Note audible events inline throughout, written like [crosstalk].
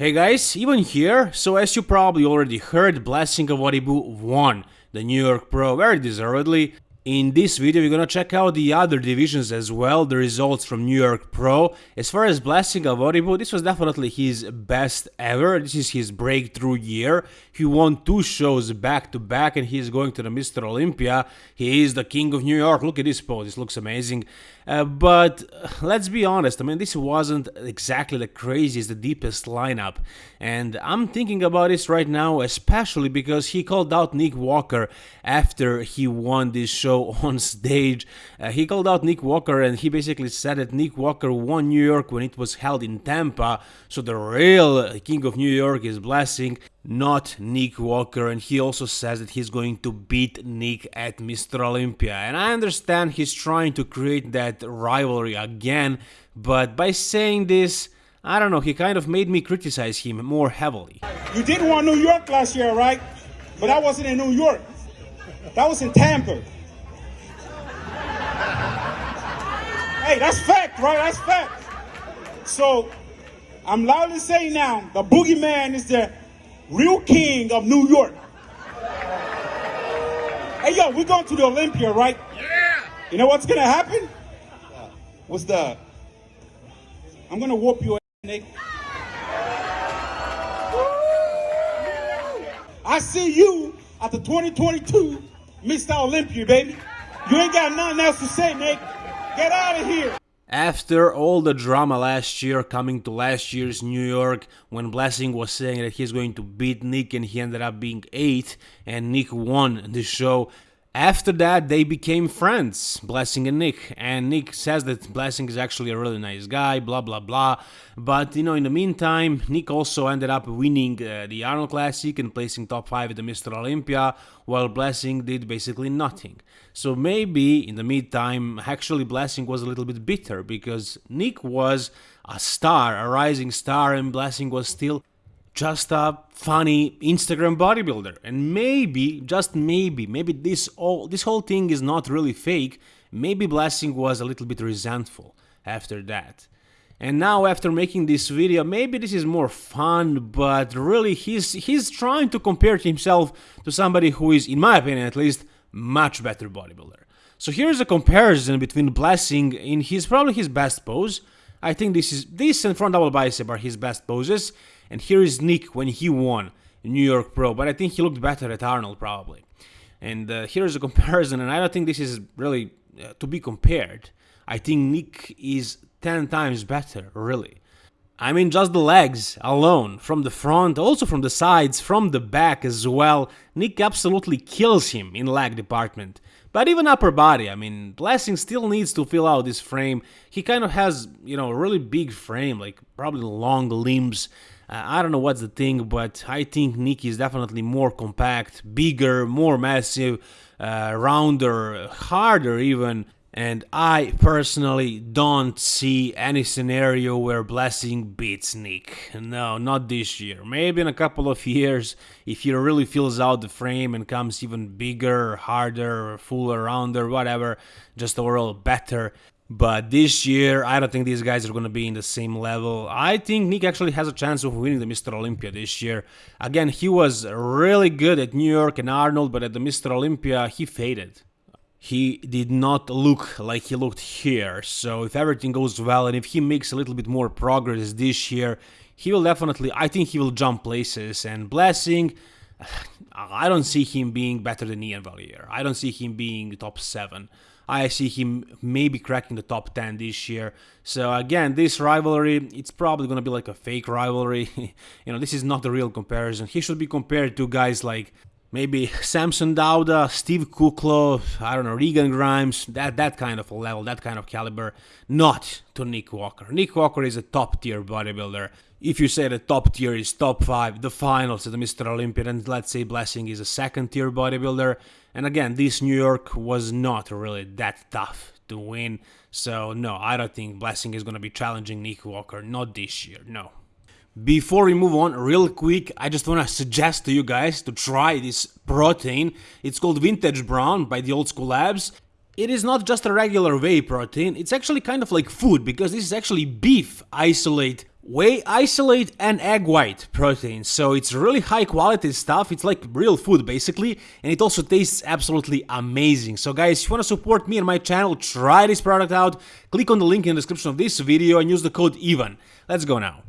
Hey guys, even here, so as you probably already heard, Blessing Awodibu won the New York Pro very deservedly. In this video we're gonna check out the other divisions as well, the results from New York Pro. As far as Blessing Awodibu, this was definitely his best ever, this is his breakthrough year. He won two shows back to back and he's going to the Mr. Olympia. He is the king of New York, look at this pose, this looks amazing. Uh, but let's be honest, I mean this wasn't exactly the craziest, the deepest lineup. And I'm thinking about this right now, especially because he called out Nick Walker after he won this show [laughs] on stage. Uh, he called out Nick Walker and he basically said that Nick Walker won New York when it was held in Tampa, so the real King of New York is Blessing, not Nick Walker. And he also says that he's going to beat Nick at Mr. Olympia. And I understand he's trying to create that rivalry again, but by saying this, I don't know, he kind of made me criticize him more heavily. You did want New York last year, right? But that wasn't in New York. That was in Tampa. Hey, that's fact, right? That's fact. So I'm loudly saying now, the boogeyman is the real king of New York. Hey, yo, we're going to the Olympia, right? Yeah. You know what's gonna happen? What's that? I'm gonna whoop your ass, Nick. I see you at the 2022 Mr. Olympia, baby. You ain't got nothing else to say, Nick. Get out of here. After all the drama last year coming to last year's New York when Blessing was saying that he's going to beat Nick and he ended up being 8 and Nick won the show, after that, they became friends, Blessing and Nick. And Nick says that Blessing is actually a really nice guy, blah blah blah. But you know, in the meantime, Nick also ended up winning uh, the Arnold Classic and placing top 5 at the Mr. Olympia, while Blessing did basically nothing. So maybe in the meantime, actually, Blessing was a little bit bitter because Nick was a star, a rising star, and Blessing was still just a funny Instagram bodybuilder. And maybe, just maybe, maybe this all this whole thing is not really fake. Maybe Blessing was a little bit resentful after that. And now after making this video, maybe this is more fun, but really he's he's trying to compare himself to somebody who is, in my opinion at least, much better bodybuilder. So here's a comparison between Blessing in his probably his best pose. I think this is this and front double bicep are his best poses. And here is Nick when he won New York Pro, but I think he looked better at Arnold probably. And uh, here's a [laughs] comparison, and I don't think this is really uh, to be compared. I think Nick is 10 times better, really. I mean, just the legs alone, from the front, also from the sides, from the back as well, Nick absolutely kills him in leg department. But even upper body, I mean, Blessing still needs to fill out this frame. He kind of has, you know, a really big frame, like probably long limbs, uh, I don't know what's the thing, but I think Nick is definitely more compact, bigger, more massive, uh, rounder, harder even. And I personally don't see any scenario where Blessing beats Nick. No, not this year. Maybe in a couple of years, if he really fills out the frame and comes even bigger, harder, fuller, rounder, whatever, just overall better. But this year, I don't think these guys are going to be in the same level. I think Nick actually has a chance of winning the Mr. Olympia this year. Again, he was really good at New York and Arnold, but at the Mr. Olympia, he faded. He did not look like he looked here. So if everything goes well and if he makes a little bit more progress this year, he will definitely, I think he will jump places. And Blessing, [sighs] I don't see him being better than Iain Valliere. I don't see him being top 7. I see him maybe cracking the top 10 this year. So again, this rivalry, it's probably going to be like a fake rivalry. [laughs] you know, this is not the real comparison. He should be compared to guys like maybe [laughs] Samson Dauda, Steve Kuclo, I don't know, Regan Grimes, that, that kind of a level, that kind of caliber, not to Nick Walker. Nick Walker is a top tier bodybuilder. If you say the top tier is top 5, the finals the Mr. Olympia, and let's say Blessing is a second tier bodybuilder, and again, this New York was not really that tough to win, so no, I don't think Blessing is gonna be challenging Nick Walker, not this year, no. Before we move on, real quick, I just want to suggest to you guys to try this protein. It's called Vintage Brown by the Old School Labs. It is not just a regular whey protein, it's actually kind of like food because this is actually beef isolate whey isolate and egg white protein. So it's really high quality stuff. It's like real food basically. And it also tastes absolutely amazing. So guys if you want to support me and my channel try this product out. Click on the link in the description of this video and use the code EVEN let's go now.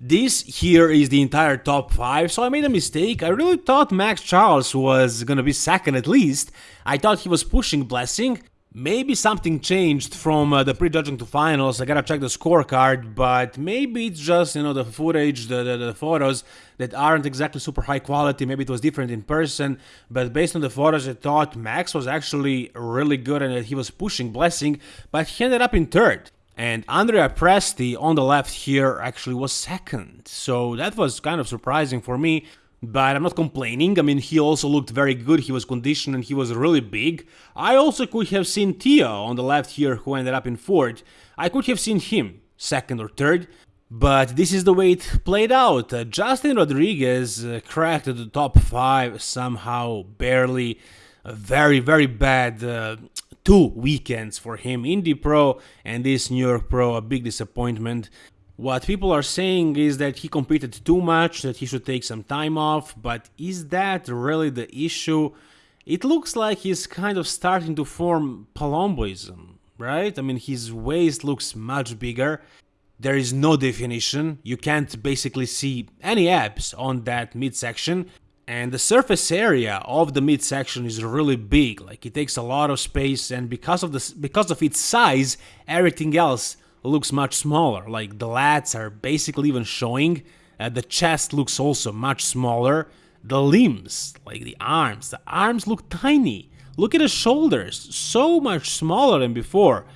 This here is the entire top 5, so I made a mistake. I really thought Max Charles was gonna be second at least. I thought he was pushing Blessing, Maybe something changed from uh, the prejudging to finals, I gotta check the scorecard, but maybe it's just, you know, the footage, the, the, the, photos that aren't exactly super high quality, maybe it was different in person, but based on the photos I thought Max was actually really good and that he was pushing Blessing, but he ended up in third. And Andrea Presti on the left here actually was second, so that was kind of surprising for me but I'm not complaining. I mean, he also looked very good. He was conditioned and he was really big. I also could have seen Theo on the left here, who ended up in fourth. I could have seen him second or third. But this is the way it played out. Uh, Justin Rodriguez uh, cracked the top five somehow, barely. A very, very bad uh, two weekends for him. Indy Pro and this New York Pro, a big disappointment. What people are saying is that he competed too much, that he should take some time off, but is that really the issue? It looks like he's kind of starting to form Palumboism, right? I mean, his waist looks much bigger. There is no definition. You can't basically see any abs on that midsection. And the surface area of the midsection is really big. Like it takes a lot of space, and because of the because of its size, everything else looks much smaller, like the lats are basically even showing, uh, the chest looks also much smaller, the limbs, like the arms, the arms look tiny, look at the shoulders, so much smaller than before.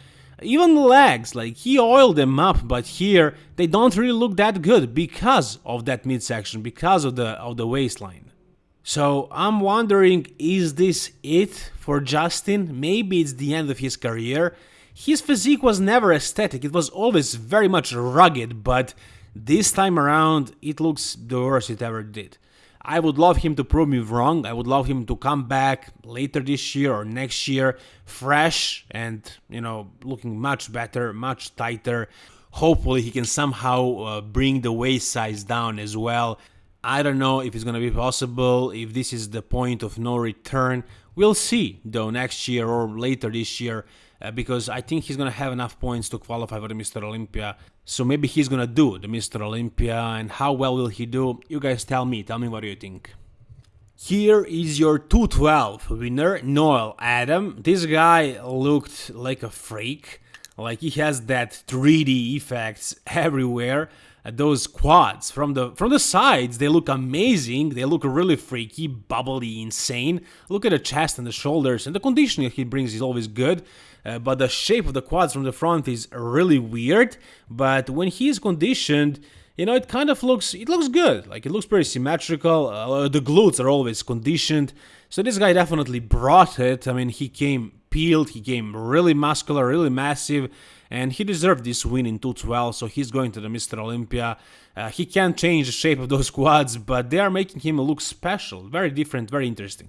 Even the legs, like he oiled them up, but here they don't really look that good because of that midsection, because of the of the waistline. So I'm wondering, is this it for Justin? Maybe it's the end of his career. His physique was never aesthetic, it was always very much rugged, but this time around it looks the worst it ever did. I would love him to prove me wrong. I would love him to come back later this year or next year, fresh and, you know, looking much better, much tighter. Hopefully, he can somehow uh, bring the waist size down as well. I don't know if it's going to be possible, if this is the point of no return. We'll see, though, next year or later this year uh, because I think he's gonna have enough points to qualify for the Mr. Olympia. So maybe he's gonna do the Mr. Olympia, and how well will he do? You guys tell me. Tell me what you think. Here is your 212 winner, Noel Adam. This guy looked like a freak. Like he has that 3D effects everywhere. Those quads from the from the sides, they look amazing. They look really freaky, bubbly, insane. Look at the chest and the shoulders, and the conditioning he brings is always good. Uh, but the shape of the quads from the front is really weird. But when he is conditioned, you know, it kind of looks it looks good. Like it looks pretty symmetrical. Uh, the glutes are always conditioned. So this guy definitely brought it. I mean, he came peeled, he came really muscular, really massive, and he deserved this win in 212. So he's going to the Mr. Olympia. Uh, he can't change the shape of those [laughs] quads, but they are making him look special, very different, very interesting.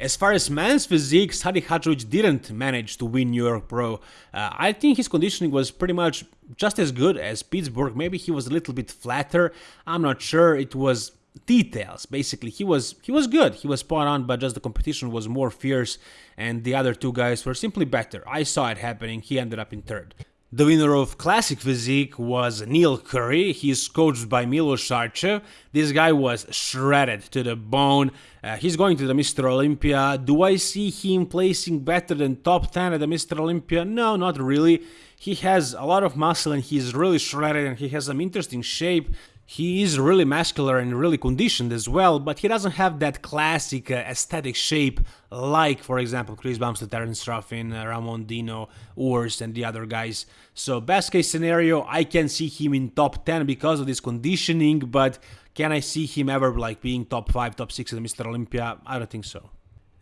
As far as men's physique, Sadi Hadzovic didn't manage to win New York Pro. Uh, I think his conditioning was pretty much just as good as Pittsburgh. Maybe he was a little bit flatter. I'm not sure. It was details. Basically, he was he was good. He was spot on, but just the competition was more fierce, and the other two guys were simply better. I saw it happening. He ended up in third. The winner of Classic Physique was Neil Currey. He's coached by Milos Sarcev. This guy was shredded to the bone. Uh, he's going to the Mr. Olympia. Do I see him placing better than top 10 at the Mr. Olympia? No, not really. He has a lot of muscle and he's really shredded and he has some interesting shape. He is really muscular and really conditioned as well, but he doesn't have that classic uh, aesthetic shape like, for example, Chris Bumstead, Terence Ruffin, uh, Ramon Dino, Urs, and the other guys. So best case scenario, I can see him in top 10 because of this conditioning, but can I see him ever like being top 5, top 6 at Mr. Olympia? I don't think so.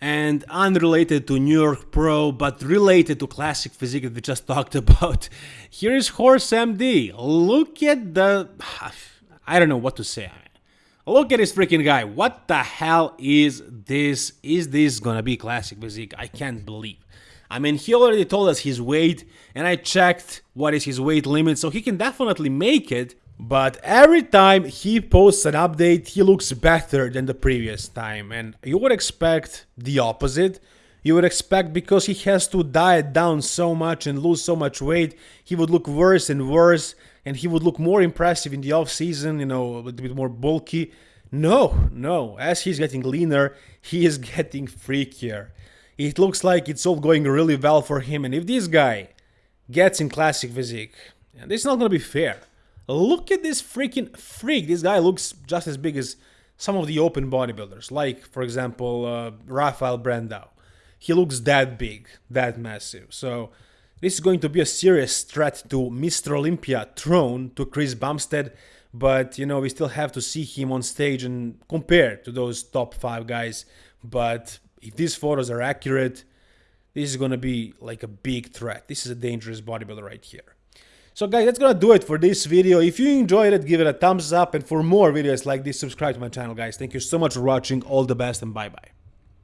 And unrelated to New York Pro, but related to Classic Physique that we just [laughs] talked about, here is Horse MD. Look at the... [sighs] I don't know what to say. Look at this freaking guy. What the hell is this? Is this gonna be classic physique? I can't believe. I mean, he already told us his weight, and I checked what is his weight limit, so he can definitely make it. But every time he posts an update, he looks better than the previous time. And you would expect the opposite. You would expect because he has to diet down so much and lose so much weight, he would look worse and worse and he would look more impressive in the off season, you know, a little bit more bulky. No, no. As he's getting leaner, he is [laughs] getting freakier. It looks like it's all going really well for him. And if this guy gets in classic physique, and is not going to be fair. Look at this freaking freak. This guy looks just as big as some of the open bodybuilders, like, for example, uh, Rafael Brandao. He looks that big, that massive. So this is going to be a serious threat to Mr. Olympia throne to Chris Bumstead. But, you know, we still have to see him on stage and compare to those top five guys. But if these photos are accurate, this is going to be like a big threat. This is a dangerous bodybuilder right here. So guys, that's gonna do it for this video. If you enjoyed it, give it a thumbs up. And for more videos like this, subscribe to my channel, guys. Thank you so much for watching. All the best and bye-bye.